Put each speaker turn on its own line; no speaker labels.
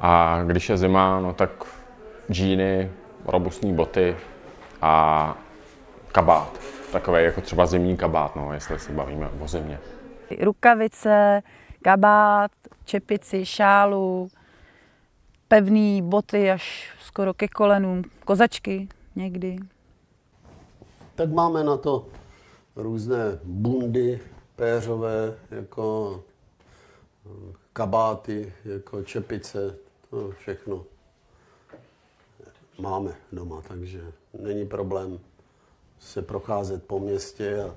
A když je zima, no tak džíny, robustní boty a kabát. Takový jako třeba zimní kabát, no, jestli se bavíme o zimě.
Rukavice, kabát, čepici, šálu, pevné boty až skoro ke kolenům, kozačky někdy.
Tak máme na to různé bundy péřové, jako eh, kabáty, jako čepice, to všechno. Máme doma, takže není problém se procházet po městě a